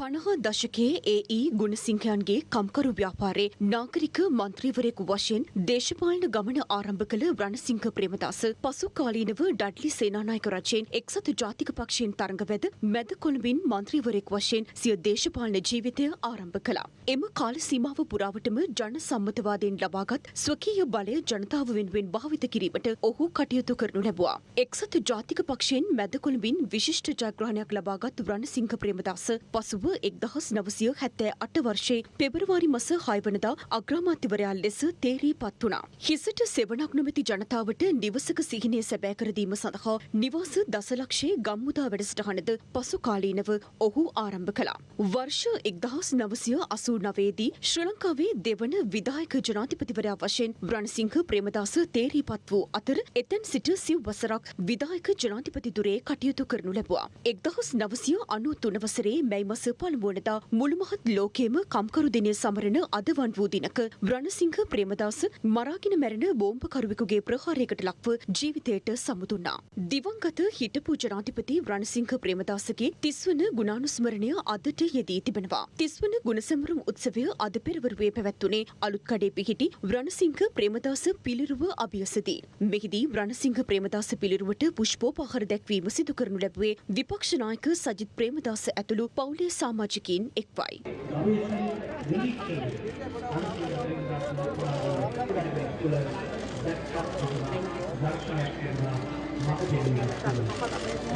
පණහ දශකයේ ඒ.ඊ. ගුණසිංහයන්ගේ කම්කරු ව්‍යාපාරයේ නාගරික මන්ත්‍රීවරයෙකු වශයෙන් දේශපාලන ගමන ආරම්භ කළ රණසිංහ ප්‍රේමදාස පසු කාලීනව ඩඩ්ලි සේනානායක රජයෙන් එක්සත් ජාතික පක්ෂයෙන් තරඟවැද මැද කොළඹින් මන්ත්‍රීවරයෙක් වශයෙන් සිය දේශපාලන ජීවිතය ආරම්භ කළා. එම කාල සීමාව පුරාවටම ජන සම්මතවාදයෙන් ලබාගත් ස්වකීය බලය ජනතාව වෙනුවෙන් භාවිත කිරීමට ඔහු කටයුතු කරනු ලැබුවා. එක්සත් ජාතික පක්ෂයෙන් මැද කොළඹින් විශිෂ්ට ජයග්‍රහණයක් ලබාගත් රණසිංහ ප්‍රේමදාස පසුව එක්දහස් නවසිය හැත්තෑ අට වර්ෂයේ පෙබරවාරි මස හයවනදා අග්‍රාමාත්‍යවරයා ලෙස තේරී පත් වුණා. හිසට සෙවනක් නොමැති ජනතාවට නිවසක සිහිනය සැබෑ කරදීම සඳහා නිවාස දසලක්ෂයේ ගම්මුදා වැඩසටහනද පසු කාලීනව ඔහු ආරම්භ කළා. වර්ෂ එක්දහස් නවසිය අසූ නවේදී ශ්‍ර ලංකාවේ දෙවන විදායක ජනාධිපතිවරයා වශයෙන් රණසිංහ ප්‍රේමදාස තේරී පත් වූ අතර එතැන් සිට සිව් වසරක් විදායක ජනාධිපතිදුරේ කටයුතු කරනු ලැබුවා. එක්දහස් නවසිය අනු තුන වසරේ මැයි මස පළමුවනදා මුළුමහත් ලෝකයේම කම්කරු දිනය සමරන අද වන් වූ දිනක රණසිංහ ප්‍රේමදාස මරාගෙන මැරෙන බෝම්පකරුවෙකුගේ ප්‍රහාරයකට ලක්ව ජීවිතයට සමුදුන්නා. දිවංගත හිටපු ජනාධිපති රණසිංහ ප්‍රේමදාසගේ තිස්වන ගුණානුස්මරණය අදට යෙදී තිබෙනවා. තිස්වන ගුණසමරුම් උත්සවය අද පෙරවරුවේ පැවැත්වුණේ අලුත්කඩේ පිහිටි රණසිංහ ප්‍රේමදාස පිළිරුව අභියසදී. මෙහිදී රණසිංහ ප්‍රේමදාස පිළිරුවට පුෂ්පෝපහාර දැක්වීම සිදු කරනු ලැබුවේ විපක්ෂ නායක සජිත් ප්‍රේමදාස ඇතුළු පවුලේ සාමාජිකින් එක්වයි.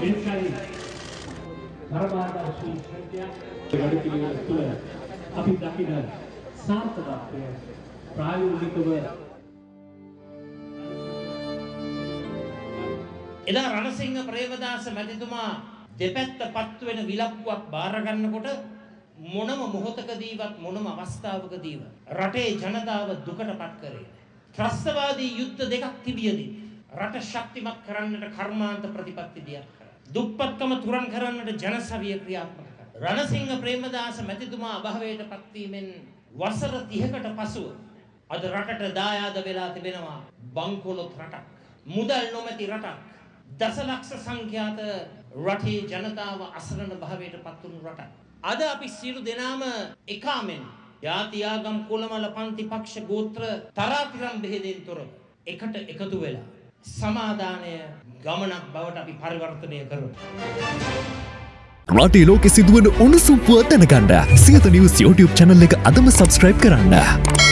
එනිසායි තරබාරදර්ශී ශ්‍රද්ධා වැඩපිළිවෙල තුළ අපි දකින සාර්ථකත්වය ප්‍රායෝගිකව එදා රණසිංහ ප්‍රේමදාස මැතිතුමා දෙපැත්ත පත්තු වෙන විලක්කුවක් බාරගන්නකොට මොනම මොහොතකදීවත් මොනම අවස්ථාවකදීව රටේ ජනතාව දුකට පත් කරේ. ත්‍රස්තවාදී යුද්ධ දෙකක් තිබියදී රට ශක්තිමත් කරන්නට කර්මාන්ත ප්‍රතිපත්ති දියත් කරා. දුප්පත්කම තුරන් කරන්නට ජනසවිය ක්‍රියාත්මක කරා. රණසිංහ ප්‍රේමදාස මැතිතුමා අභාවයට පත්වීමෙන් වසර 30කට පසුව අද රටට දායාද වෙලා තිබෙනවා බංකොලොත් රටක්. මුදල් නොමැති රටක්. දසලක්ෂ සංඛ්‍යාත රටේ ජනතාව අසරණ භාවයට පත්වුණු රටක්. අද අපි සියලු දෙනාම එකාමෙන් ජාති ආගම් කුලමල පන්ති පක්ෂ ගෝත්‍ර තරාතිරම් බෙහෙදෙන් තොරව එකට එකතු වෙලා සමාදානය ගමනක් බවට අපි පරිවර්තනය කරමු. රටේ ලෝකෙ සිදුවන උණුසුම් පුව දැනගන්න සියත නිවස් YouTube channel එක අදම subscribe කරන්න.